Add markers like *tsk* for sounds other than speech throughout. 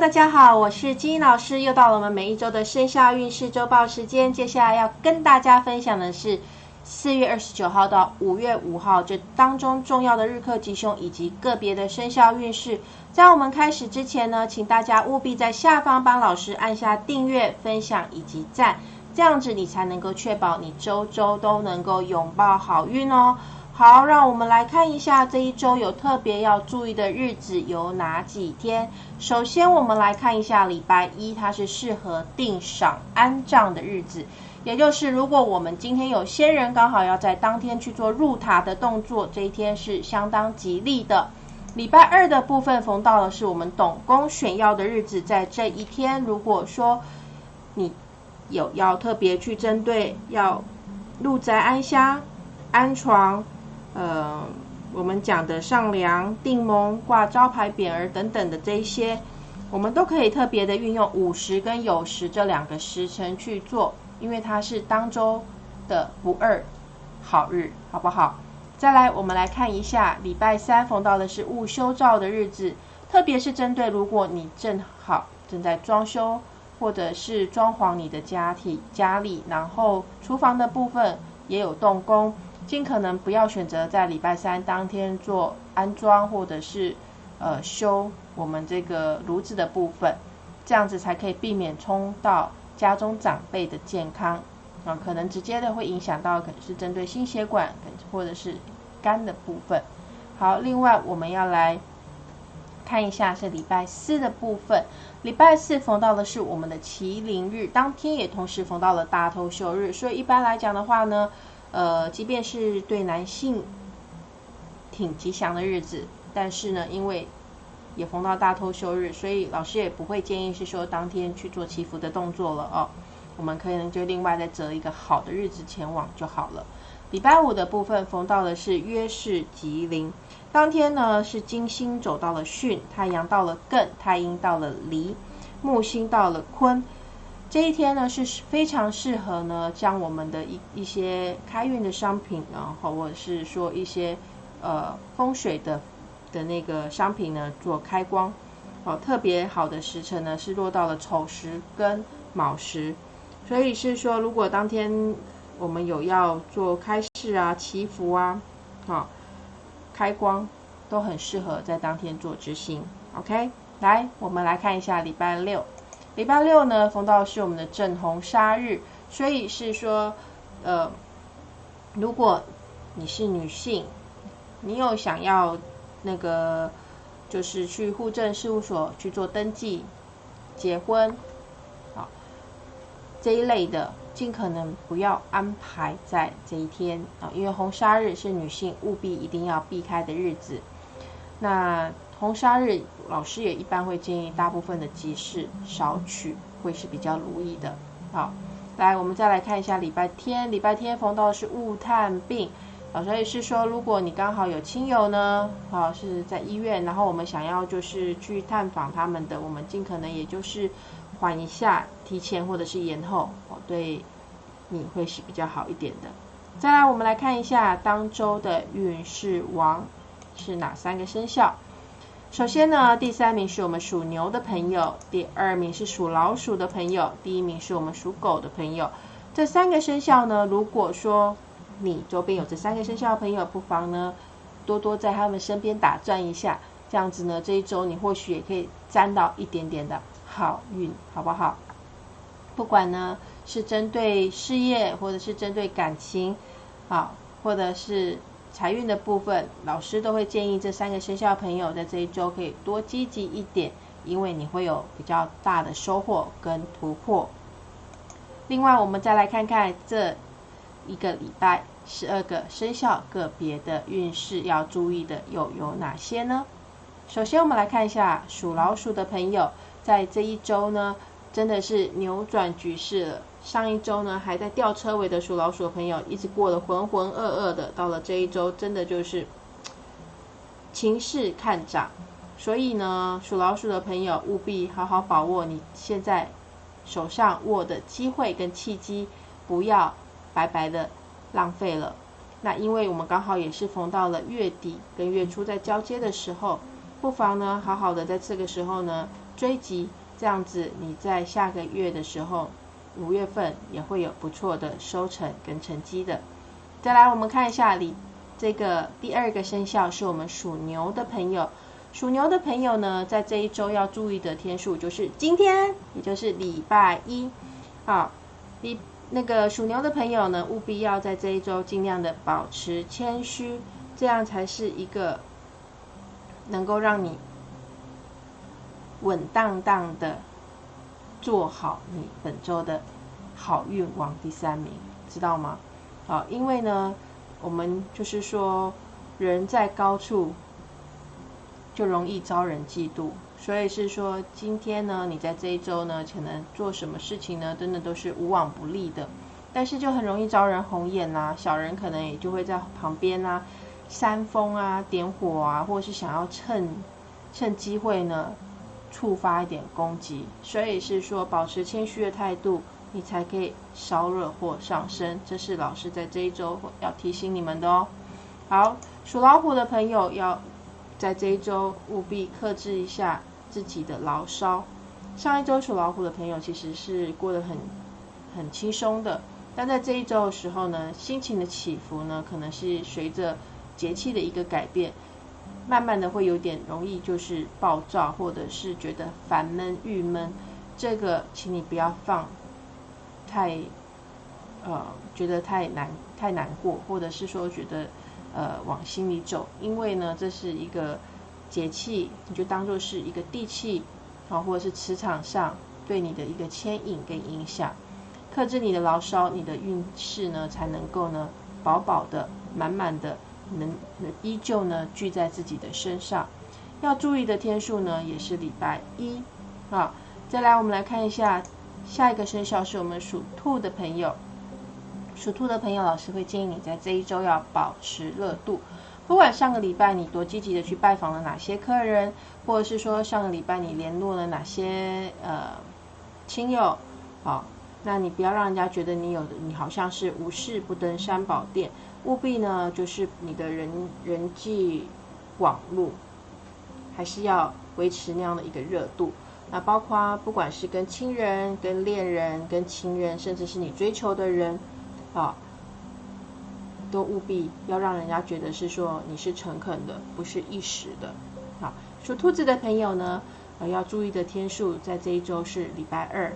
大家好，我是金英老师，又到了我们每一周的生肖运势周报时间。接下来要跟大家分享的是四月二十九号到五月五号这当中重要的日课吉凶以及个别的生肖运势。在我们开始之前呢，请大家务必在下方帮老师按下订阅、分享以及赞，这样子你才能够确保你周周都能够拥抱好运哦。好，让我们来看一下这一周有特别要注意的日子有哪几天。首先，我们来看一下礼拜一，它是适合定赏安葬的日子，也就是如果我们今天有先人刚好要在当天去做入塔的动作，这一天是相当吉利的。礼拜二的部分逢到的是我们董公选药的日子，在这一天，如果说你有要特别去针对要入宅安香、安床。呃，我们讲的上梁、定盟、挂招牌匾额等等的这一些，我们都可以特别的运用午时跟酉时这两个时辰去做，因为它是当周的不二好日，好不好？再来，我们来看一下礼拜三逢到的是戊修照的日子，特别是针对如果你正好正在装修或者是装潢你的家体家里，然后厨房的部分也有动工。尽可能不要选择在礼拜三当天做安装或者是呃修我们这个炉子的部分，这样子才可以避免冲到家中长辈的健康啊，可能直接的会影响到可能是针对心血管或者是肝的部分。好，另外我们要来看一下是礼拜四的部分，礼拜四逢到的是我们的麒麟日，当天也同时逢到了大头休日，所以一般来讲的话呢。呃，即便是对男性挺吉祥的日子，但是呢，因为也逢到大偷休日，所以老师也不会建议是说当天去做祈福的动作了哦。我们可能就另外再择一个好的日子前往就好了。礼拜五的部分逢到的是约氏吉林，当天呢是金星走到了巽，太阳到了艮，太阴到了离，木星到了坤。这一天呢是非常适合呢，将我们的一一些开运的商品，然后或者是说一些呃风水的的那个商品呢做开光。哦，特别好的时辰呢是落到了丑时跟卯时，所以是说如果当天我们有要做开市啊、祈福啊、好开光，都很适合在当天做执行。OK，来我们来看一下礼拜六。礼拜六呢，逢到是我们的正红杀日，所以是说，呃，如果你是女性，你有想要那个，就是去户政事务所去做登记、结婚，啊这一类的，尽可能不要安排在这一天啊，因为红杀日是女性务必一定要避开的日子。那红砂日，老师也一般会建议大部分的集市少取，会是比较如意的。好，来我们再来看一下礼拜天，礼拜天逢到的是雾探病，老师也是说，如果你刚好有亲友呢，好是在医院，然后我们想要就是去探访他们的，我们尽可能也就是缓一下，提前或者是延后，哦，对你会是比较好一点的。再来，我们来看一下当周的运势王是哪三个生肖。首先呢，第三名是我们属牛的朋友，第二名是属老鼠的朋友，第一名是我们属狗的朋友。这三个生肖呢，如果说你周边有这三个生肖的朋友，不妨呢多多在他们身边打转一下，这样子呢，这一周你或许也可以沾到一点点的好运，好不好？不管呢是针对事业，或者是针对感情，啊，或者是。财运的部分，老师都会建议这三个生肖朋友在这一周可以多积极一点，因为你会有比较大的收获跟突破。另外，我们再来看看这一个礼拜十二个生肖个别的运势要注意的又有哪些呢？首先，我们来看一下属老鼠的朋友，在这一周呢，真的是扭转局势了。上一周呢，还在吊车尾的属老鼠的朋友，一直过得浑浑噩噩的。到了这一周，真的就是 *tsk* 情势看涨。所以呢，属老鼠的朋友务必好好把握你现在手上握的机会跟契机，不要白白的浪费了。那因为我们刚好也是逢到了月底跟月初在交接的时候，不妨呢好好的在这个时候呢追击，这样子你在下个月的时候，五月份也会有不错的收成跟成绩的。再来，我们看一下里这个第二个生肖是我们属牛的朋友。属牛的朋友呢，在这一周要注意的天数就是今天，也就是礼拜一。好，你那个属牛的朋友呢，务必要在这一周尽量的保持谦虚，这样才是一个能够让你稳当当的做好你本周的好运王第三名，知道吗？好，因为呢，我们就是说人在高处。就容易招人嫉妒，所以是说今天呢，你在这一周呢，可能做什么事情呢，真的都是无往不利的，但是就很容易招人红眼呐，小人可能也就会在旁边啊煽风啊、点火啊，或是想要趁趁机会呢触发一点攻击，所以是说保持谦虚的态度，你才可以烧热火上身，这是老师在这一周要提醒你们的哦。好，属老虎的朋友要。在这一周务必克制一下自己的牢骚。上一周属老虎的朋友其实是过得很很轻松的，但在这一周的时候呢，心情的起伏呢，可能是随着节气的一个改变，慢慢的会有点容易就是暴躁，或者是觉得烦闷郁闷。这个请你不要放太呃觉得太难太难过，或者是说觉得。呃，往心里走，因为呢，这是一个节气，你就当做是一个地气啊，或者是磁场上对你的一个牵引跟影响。克制你的牢骚，你的运势呢才能够呢饱饱的、满满的，能依旧呢聚在自己的身上。要注意的天数呢，也是礼拜一啊。再来，我们来看一下下一个生肖是我们属兔的朋友。属兔的朋友，老师会建议你在这一周要保持热度。不管上个礼拜你多积极的去拜访了哪些客人，或者是说上个礼拜你联络了哪些呃亲友，好，那你不要让人家觉得你有你好像是无事不登三宝殿，务必呢就是你的人人际网络还是要维持那样的一个热度。那包括不管是跟亲人、跟恋人、跟情人，甚至是你追求的人。啊，都务必要让人家觉得是说你是诚恳的，不是一时的。好，属兔子的朋友呢，呃，要注意的天数在这一周是礼拜二。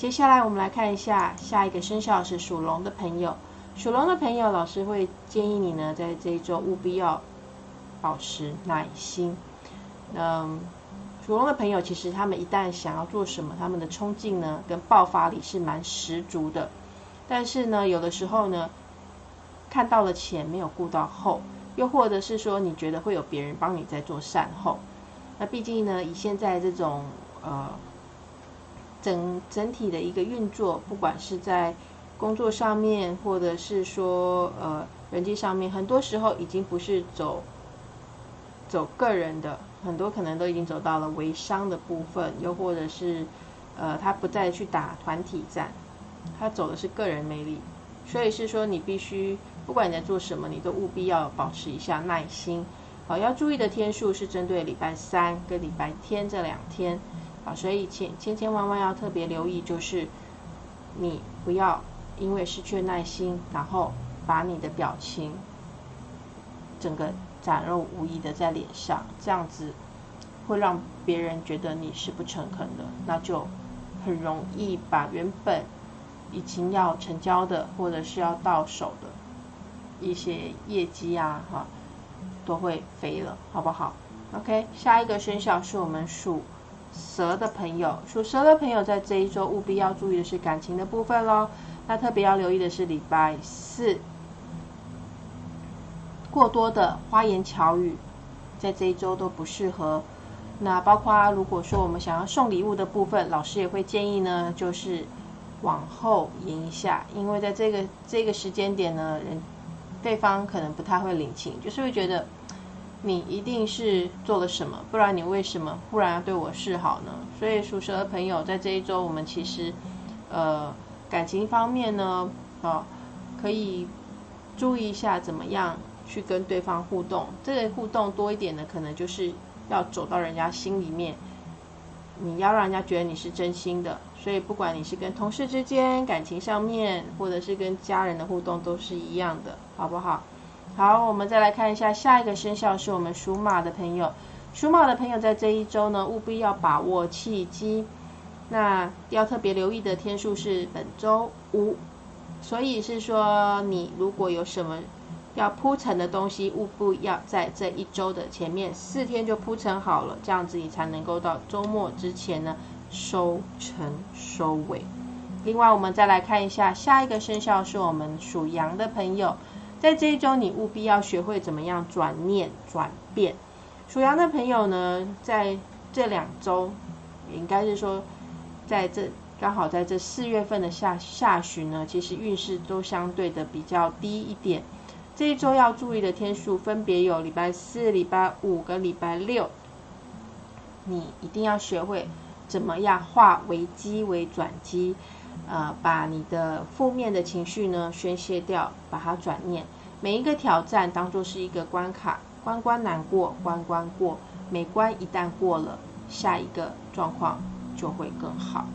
接下来我们来看一下下一个生肖是属龙的朋友。属龙的朋友，老师会建议你呢，在这一周务必要保持耐心。嗯，属龙的朋友其实他们一旦想要做什么，他们的冲劲呢跟爆发力是蛮十足的。但是呢，有的时候呢，看到了前没有顾到后，又或者是说你觉得会有别人帮你在做善后，那毕竟呢，以现在这种呃整整体的一个运作，不管是在工作上面，或者是说呃人际上面，很多时候已经不是走走个人的，很多可能都已经走到了微商的部分，又或者是呃他不再去打团体战。他走的是个人魅力，所以是说你必须不管你在做什么，你都务必要保持一下耐心。好，要注意的天数是针对礼拜三跟礼拜天这两天。好，所以千千千万万要特别留意，就是你不要因为失去耐心，然后把你的表情整个展露无遗的在脸上，这样子会让别人觉得你是不诚恳的，那就很容易把原本。已经要成交的，或者是要到手的一些业绩啊，哈，都会飞了，好不好？OK，下一个生肖是我们属蛇的朋友，属蛇的朋友在这一周务必要注意的是感情的部分喽。那特别要留意的是礼拜四，过多的花言巧语在这一周都不适合。那包括如果说我们想要送礼物的部分，老师也会建议呢，就是。往后延一下，因为在这个这个时间点呢，人对方可能不太会领情，就是会觉得你一定是做了什么，不然你为什么忽然要对我示好呢？所以属蛇的朋友在这一周，我们其实呃感情方面呢，啊可以注意一下怎么样去跟对方互动。这个互动多一点的，可能就是要走到人家心里面，你要让人家觉得你是真心的。所以不管你是跟同事之间感情上面，或者是跟家人的互动，都是一样的，好不好？好，我们再来看一下下一个生肖是我们属马的朋友。属马的朋友在这一周呢，务必要把握契机。那要特别留意的天数是本周五，所以是说你如果有什么要铺陈的东西，务必要在这一周的前面四天就铺陈好了，这样子你才能够到周末之前呢收成收尾。另外，我们再来看一下下一个生肖是我们属羊的朋友，在这一周你务必要学会怎么样转念转变。属羊的朋友呢，在这两周应该是说。在这刚好在这四月份的下下旬呢，其实运势都相对的比较低一点。这一周要注意的天数分别有礼拜四、礼拜五跟礼拜六。你一定要学会怎么样化危机为转机，呃，把你的负面的情绪呢宣泄掉，把它转念。每一个挑战当做是一个关卡，关关难过关关过，每关一旦过了，下一个状况。就会更好。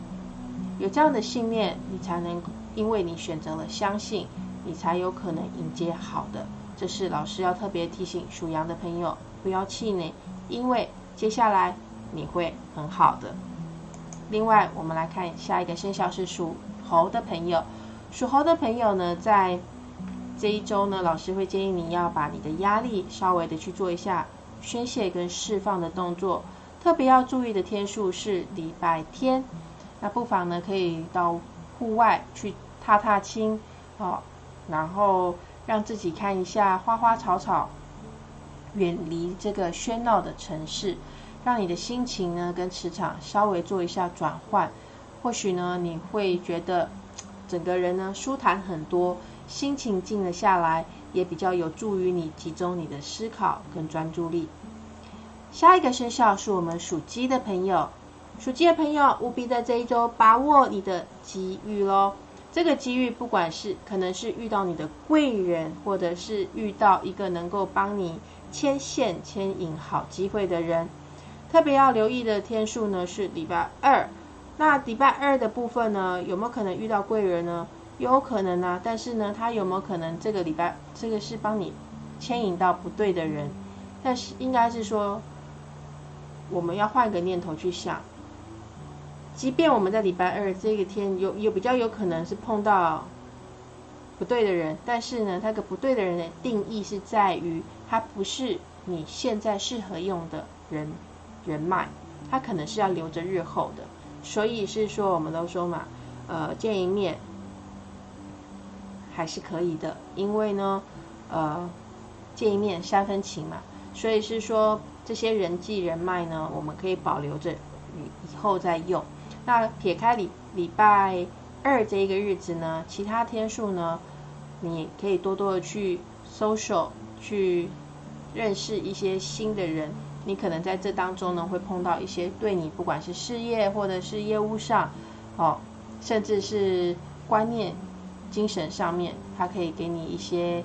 有这样的信念，你才能，因为你选择了相信，你才有可能迎接好的。这是老师要特别提醒属羊的朋友，不要气馁，因为接下来你会很好的。另外，我们来看下一个生肖是属猴的朋友。属猴的朋友呢，在这一周呢，老师会建议你要把你的压力稍微的去做一下宣泄跟释放的动作。特别要注意的天数是礼拜天，那不妨呢可以到户外去踏踏青，哦，然后让自己看一下花花草草，远离这个喧闹的城市，让你的心情呢跟磁场稍微做一下转换，或许呢你会觉得整个人呢舒坦很多，心情静了下来，也比较有助于你集中你的思考跟专注力。下一个生肖是我们属鸡的朋友，属鸡的朋友务必在这一周把握你的机遇喽。这个机遇不管是可能是遇到你的贵人，或者是遇到一个能够帮你牵线牵引好机会的人。特别要留意的天数呢是礼拜二。那礼拜二的部分呢，有没有可能遇到贵人呢？有可能啊，但是呢，他有没有可能这个礼拜这个是帮你牵引到不对的人？但是应该是说。我们要换个念头去想，即便我们在礼拜二这个天有有比较有可能是碰到不对的人，但是呢，那个不对的人的定义是在于他不是你现在适合用的人人脉，他可能是要留着日后的。所以是说，我们都说嘛，呃，见一面还是可以的，因为呢，呃，见一面三分情嘛，所以是说。这些人际人脉呢，我们可以保留着，以以后再用。那撇开礼礼拜二这一个日子呢，其他天数呢，你可以多多的去 social，去认识一些新的人。你可能在这当中呢，会碰到一些对你不管是事业或者是业务上，哦，甚至是观念、精神上面，它可以给你一些。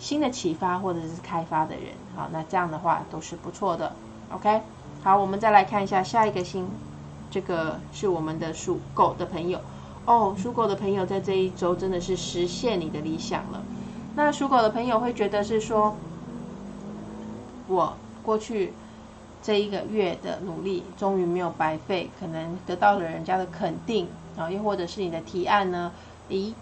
新的启发或者是开发的人，好，那这样的话都是不错的。OK，好，我们再来看一下下一个星，这个是我们的属狗的朋友哦。属狗的朋友在这一周真的是实现你的理想了。那属狗的朋友会觉得是说，我过去这一个月的努力终于没有白费，可能得到了人家的肯定啊，又或者是你的提案呢，咦，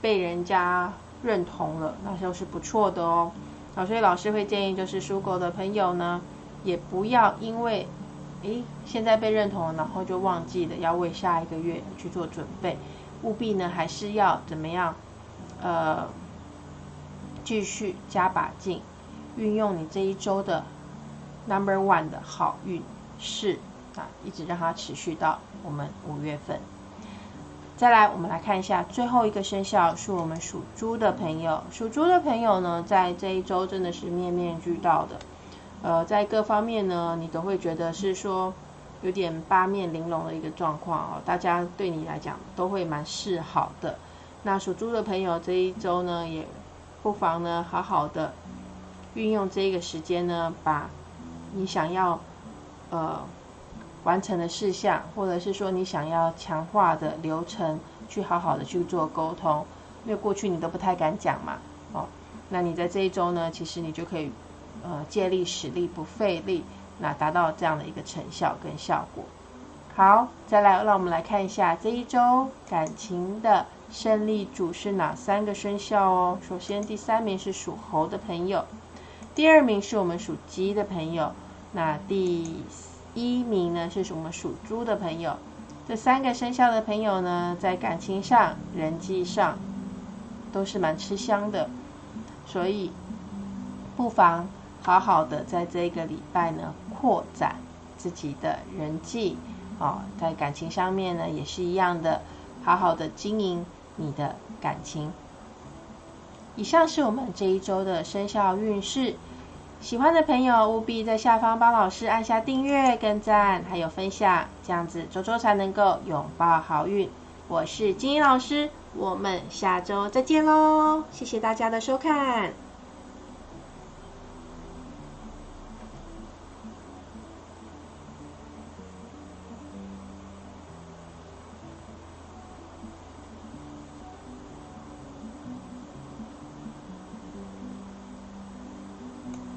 被人家。认同了，那就是不错的哦。啊，所以老师会建议，就是属狗的朋友呢，也不要因为，诶，现在被认同了，然后就忘记了要为下一个月去做准备。务必呢，还是要怎么样？呃，继续加把劲，运用你这一周的 number one 的好运势啊，一直让它持续到我们五月份。再来，我们来看一下最后一个生肖，是我们属猪的朋友。属猪的朋友呢，在这一周真的是面面俱到的，呃，在各方面呢，你都会觉得是说有点八面玲珑的一个状况哦。大家对你来讲都会蛮示好的。那属猪的朋友这一周呢，也不妨呢好好的运用这个时间呢，把你想要呃完成的事项，或者是说你想要强化的流程，去好好的去做沟通。因为过去你都不太敢讲嘛，哦，那你在这一周呢，其实你就可以呃借力使力不费力，那达到这样的一个成效跟效果。好，再来让我们来看一下这一周感情的胜利组是哪三个生肖哦。首先第三名是属猴的朋友，第二名是我们属鸡的朋友，那第一名呢是我们属猪的朋友。这三个生肖的朋友呢，在感情上、人际上。都是蛮吃香的，所以不妨好好的在这个礼拜呢扩展自己的人际哦，在感情上面呢也是一样的，好好的经营你的感情。以上是我们这一周的生肖运势，喜欢的朋友务必在下方帮老师按下订阅、跟赞，还有分享，这样子周周才能够拥抱好运。我是金英老师。我们下周再见喽！谢谢大家的收看。